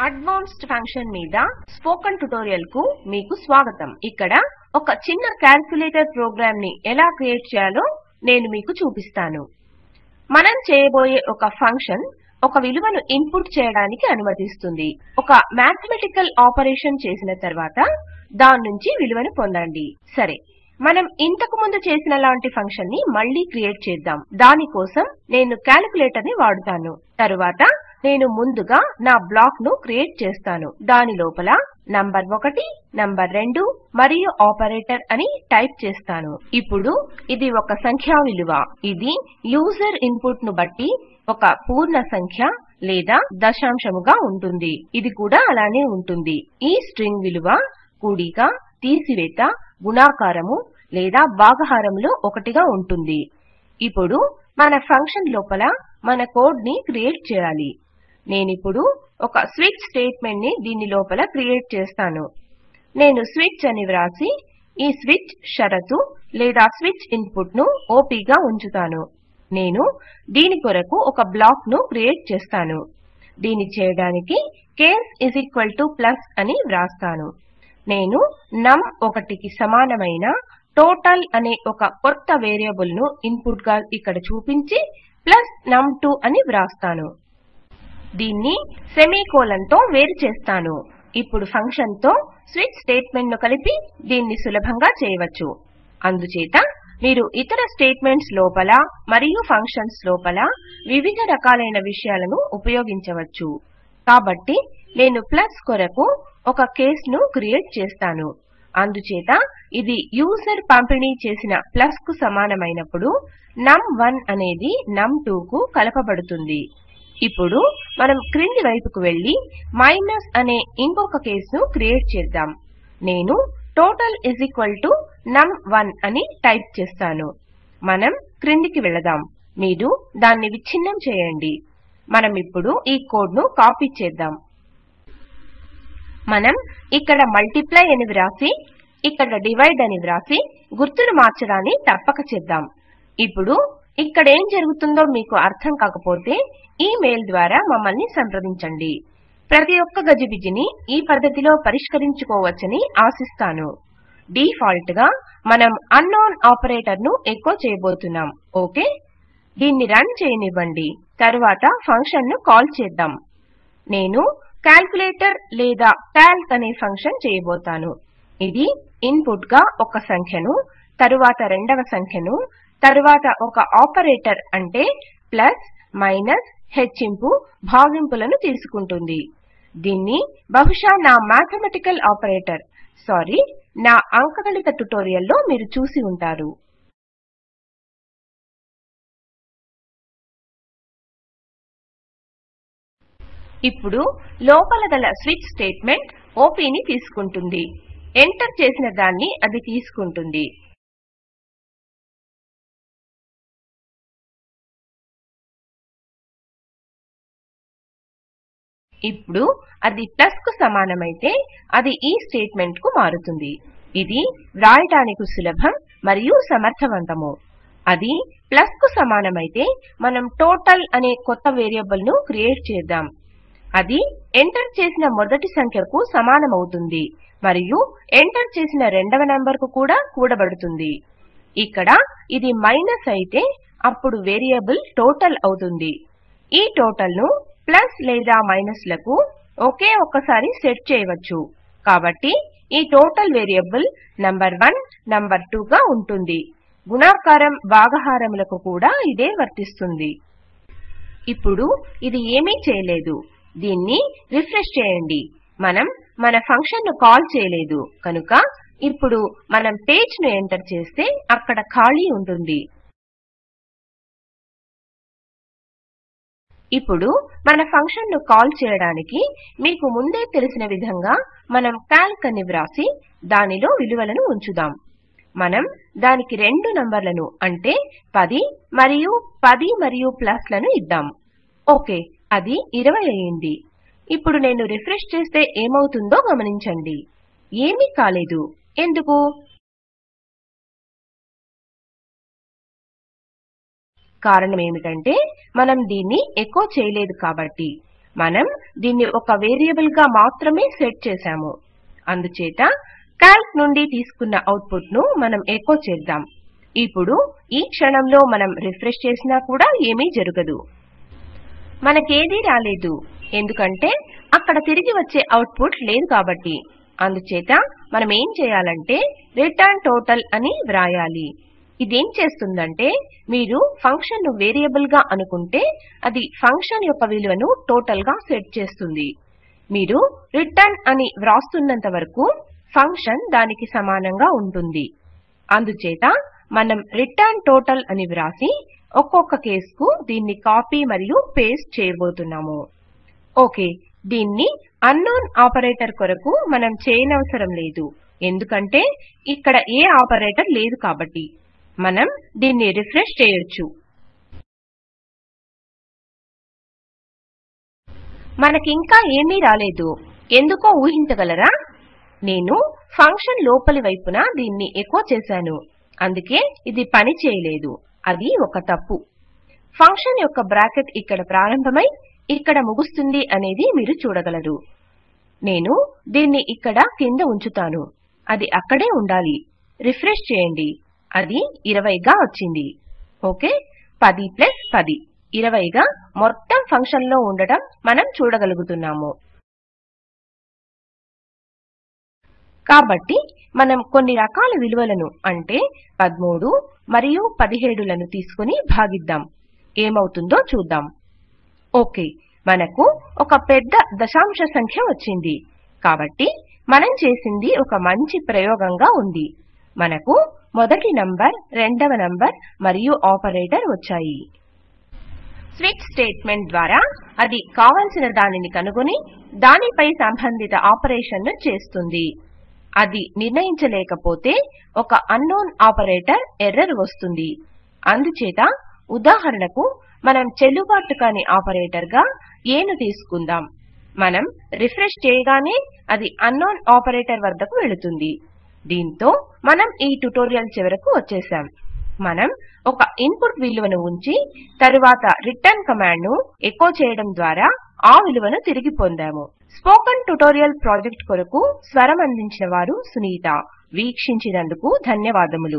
Advanced function మీద spoken ట్యుటోరియల్కు మీకు స్వాగతం. ఇక్కడ ఒక చిన్న క్యాల్కులేటర్ ప్రోగ్రామ్ని ఎలా క్రియేట్ చేయాలో నేను మీకు చూపిస్తాను. మనం చేయబోయే ఒక ఫంక్షన్ ఒక విలువను ఇన్పుట్ చేయడానికి అనుమతిస్తుంది. ఒక మ్యాథమెటికల్ ఆపరేషన్ చేసిన తర్వాత దాని నుంచి విలువను పొందండి. సరే మనం ఇంతకు ముందు చేసిన లాంటి ఫంక్షన్ని మళ్ళీ క్రియేట్ చేద్దాం. దాని కోసం నేను క్యాలిక్యులేటర్ని వాడుతాను. తరువాత నేను ముందుగా నా బ్లాక్ను క్రియేట్ చేస్తాను. దాని లోపల నంబర్ 1 నంబర్ 2 మరియు ఆపరేటర్ అని టైప్ చేస్తాను. ఇప్పుడు ఇది ఒక సంఖ్యా విలువ. ఇది యూజర్ ఇన్పుట్ను బట్టి ఒక పూర్ణ సంఖ్య లేదా దశాంశముగా ఉంటుంది. ఇది కూడా అలానే ఉంటుంది. ఈ స్ట్రింగ్ విలువ కూడిక తీసివేత గుణాకారము లేదా భాగహారములో ఒకటిగా ఉంటుంది. ఇప్పుడు మన ఫంక్షన్ లోపల మన కోడ్ని క్రియేట్ చేయాలి. నేనిప్పుడు ఒక స్విచ్ స్టేట్మెంట్ని దీని లోపల క్రియేట్ చేస్తాను. నేను స్విచ్ అని వ్రాసి ఈ స్విచ్ షరతు లేదా స్విచ్ ఇన్పుట్ను OP గా ఉంచుతాను. నేను దీని కొరకు ఒక బ్లాక్ను క్రియేట్ చేస్తాను. దీని చేయడానికి కేస్ ప్లస్ అని వ్రాస్తాను. నేను నమ్ 1 కి సమానమైన టోటల్ అనే ఒక కొత్త వేరియబుల్ను ఇన్పుట్గా ఇక్కడ చూపించి ప్లస్ నమ్2 అని వ్రాస్తాను. దీన్ని సెమీకోలన్తో వేరు చేస్తాను. ఇప్పుడు ఫంక్షన్తో స్విచ్ స్టేట్మెంట్ను కలిపి దీన్ని సులభంగా చేయవచ్చు. అందుచేత మీరు ఇతర స్టేట్మెంట్స్ లోపల మరియు ఫంక్షన్స్ లోపల వివిధ రకాలైన విషయాలను ఉపయోగించవచ్చు. కాబట్టి నేను ప్లస్ కొరకు ఒక కేస్ను క్రియేట్ చేస్తాను. అందుచేత ఇది యూజర్ పంపిణీ చేసిన ప్లస్కు సమానమైనప్పుడు నమ్1 అనేది నమ్2 కు కలపబడుతుంది. ఇప్పుడు మనం క్రింది వైపుకు వెళ్ళి మైనస్ అనే ఇంకొక కేసును క్రియేట్ చేద్దాం. నేను టోటల్ నమ్1 అని టైప్ చేస్తాను. మనం క్రిందికి వెళదాం. మీరు దాన్ని విచ్ఛిన్నం చేయండి. మనం ఇప్పుడు ఈ కోడ్ను కాపీ చేద్దాం. మనం ఇక్కడ మల్టిప్లై అని వ్రాసి ఇక్కడ డివైడ్ అని వ్రాసి గుర్తును మార్చడాన్ని తప్పక చేద్దాం. ఇప్పుడు ఇక్కడ ఏం జరుగుతుందో మీకు అర్థం కాకపోతే ఈమెయిల్ ద్వారా మమ్మల్ని సంప్రదించండి. ప్రతి ఒక్క గజిబిజిని ఈ పద్ధతిలో పరిష్కరించుకోవచ్చని ఆశిస్తాను. డిఫాల్ట్గా మనం అన్నోన్ ఆపరేటర్ను ఎకో చేయబోతున్నాం. ఓకే? దీన్ని రన్ చేయనివ్వండి. తరువాత ఫంక్షన్ను కాల్ చేద్దాం. నేను క్యాల్కులేటర్ లేదా కాల్క్ అనే ఫంక్షన్ చేయబోతాను. ఇది ఇన్పుట్గా ఒక సంఖ్యను తరువాత రెండవ సంఖ్యను తరువాత ఒక ఆపరేటర్ అంటే ప్లస్ మైనస్ హెచ్చింపు భాగింపులను తీసుకుంటుంది. దీన్ని బహుశా నా మ్యాథమెటికల్ ఆపరేటర్ సారీ నా అంకగణిత ట్యుటోరియల్లో మీరు చూసి ఉంటారు. ఇప్పుడు లోపల గల స్విచ్ స్టేట్మెంట్ ఓపీని తీసుకుంటుంది. ఎంటర్ చేసిన దాన్ని అది తీసుకుంటుంది. ఇప్పుడు అది ప్లస్కు సమానమైతే అది ఈ స్టేట్మెంట్కు మారుతుంది. ఇది వ్రాయటానికి సులభం మరియు సమర్థవంతము. అది ప్లస్కు సమానమైతే మనం టోటల్ అనే కొత్త వేరియబుల్ను క్రియేట్ చేద్దాం. అది ఎంటర్ చేసిన మొదటి సంఖ్యకు సమానమవుతుంది మరియు ఎంటర్ చేసిన రెండవ నంబర్కు కూడా కూడబడుతుంది. ఇక్కడ ఇది మైనస్ అయితే అప్పుడు వేరియబుల్ టోటల్ అవుతుంది. ఈ టోటల్ను ప్లస్ లేదా మైనస్లకు ఒకే ఒక్కసారి సెట్ చేయవచ్చు. కాబట్టి ఈ టోటల్ వేరియబుల్ నంబర్1 నంబర్2 గా ఉంటుంది. గుణాకారం భాగహారములకు కూడా ఇదే వర్తిస్తుంది. ఇప్పుడు ఇది ఏమీ చేయలేదు. దీన్ని రిఫ్రెష్ చేయండి. మనం మన ఫంక్షన్ను కాల్ చేయలేదు. కనుక ఇప్పుడు మనం పేజ్ను ఎంటర్ చేస్తే అక్కడ ఖాళీ ఉంటుంది. ఇప్పుడు మన ఫంక్షన్ను కాల్ చేయడానికి మీకు ముందే తెలిసిన విధంగా మనం కాల్క్ అని వ్రాసి దానిలో విలువలను ఉంచుదాం. మనం దానికి రెండు నంబర్లను అంటే 10 మరియు 10 మరియు ప్లస్లను ఇద్దాం. ఓకే అది 20 అయ్యింది. ఇప్పుడు నేను రిఫ్రెష్ చేస్తే ఏమవుతుందో గమనించండి. ఏమీ కాలేదు. ఎందుకు? కారణమేమిటంటే మనం దీన్ని ఎకో చేయలేదు కాబట్టి. మనం దీన్ని ఒక వేరియబుల్గా మాత్రమే సెట్ చేశాము. అందుచేత కాల్క్ నుండి తీసుకున్న అవుట్పుట్ను మనం ఎకో చేద్దాం. ఇప్పుడు ఈ క్షణంలో మనం రిఫ్రెష్ చేసినా కూడా ఏమీ జరగదు. మనకేదీ రాలేదు. ఎందుకంటే అక్కడ తిరిగి వచ్చే అవుట్పుట్ లేదు కాబట్టి. అందుచేత మనం ఏం చేయాలంటే రిటర్న్ టోటల్ అని వ్రాయాలి. ఇదేం చేస్తుందంటే మీరు ఫంక్షన్ను వేరియబుల్గా అనుకుంటే అది ఫంక్షన్ యొక్క విలువను టోటల్గా సెట్ చేస్తుంది. మీరు రిటర్న్ అని వ్రాస్తున్నంత వరకు ఫంక్షన్ దానికి సమానంగా ఉంటుంది. అందుచేత మనం రిటర్న్ టోటల్ అని వ్రాసి ఒక్కొక్క కేసుకు దీన్ని కాపీ మరియు పేస్ట్ చేయబోతున్నాము. ఓకే దీన్ని అన్నోన్ ఆపరేటర్ కొరకు మనం చేయనవసరం లేదు. ఎందుకంటే ఇక్కడ ఏ ఆపరేటర్ లేదు కాబట్టి. మనం దీన్ని రిఫ్రెష్ చేయొచ్చు. మనకింకా ఏమీ రాలేదు. ఎందుకో ఊహించగలరా? నేను ఫంక్షన్ లోపలి వైపున దీన్ని ఎకో చేశాను. అందుకే ఇది పని చేయలేదు. అది ఒక తప్పు. ఫంక్షన్ యొక్క బ్రాకెట్ ఇక్కడ ప్రారంభమై ఇక్కడ ముగుస్తుంది అనేది మీరు చూడగలరు. నేను దీన్ని ఇక్కడ కింద ఉంచుతాను. అది అక్కడే ఉండాలి. రిఫ్రెష్ చేయండి. అది ఇరవైగా వచ్చింది. ఓకే? పది ప్లస్ పది. ఇరవైగా మొత్తం ఫంక్షన్లో ఉండటం మనం చూడగలుగుతున్నాము. కాబట్టి మనం కొన్ని రకాల విలువలను అంటే 13 మరియు పదిహేడులను తీసుకుని భాగిద్దాం. ఏమవుతుందో చూద్దాం. ఓకే మనకు ఒక పెద్ద దశాంశ సంఖ్య వచ్చింది. కాబట్టి మనం చేసింది ఒక మంచి ప్రయోగంగా ఉంది. మనకు మొదటి నంబర్ రెండవ నంబర్ మరియు ఆపరేటర్ వచ్చాయి. స్విచ్ స్టేట్మెంట్ ద్వారా అది కావలసిన దానిని కనుగొని దానిపై సంబంధిత ఆపరేషన్ను చేస్తుంది. అది నిర్ణయించలేకపోతే ఒక అన్నోన్ ఆపరేటర్ ఎర్రర్ వస్తుంది. అందుచేత ఉదాహరణకు మనం చెల్లుబాటు కాని ఆపరేటర్గా ఏను తీసుకుందాం. మనం రిఫ్రెష్ చేయగానే అది అన్నోన్ ఆపరేటర్ వద్దకు వెళుతుంది. దీంతో మనం ఈ ట్యుటోరియల్ చివరకు వచ్చేసాం. మనం ఒక ఇన్పుట్ విలువను ఉంచి తరువాత రిటర్న్ కమాండ్ను ఎకో చేయడం ద్వారా ఆ విలువను తిరిగి పొందాము. స్పోకన్ ట్యుటోరియల్ ప్రాజెక్ట్ కొరకు స్వరం అందించిన వారు సునీత. వీక్షించినందుకు ధన్యవాదములు.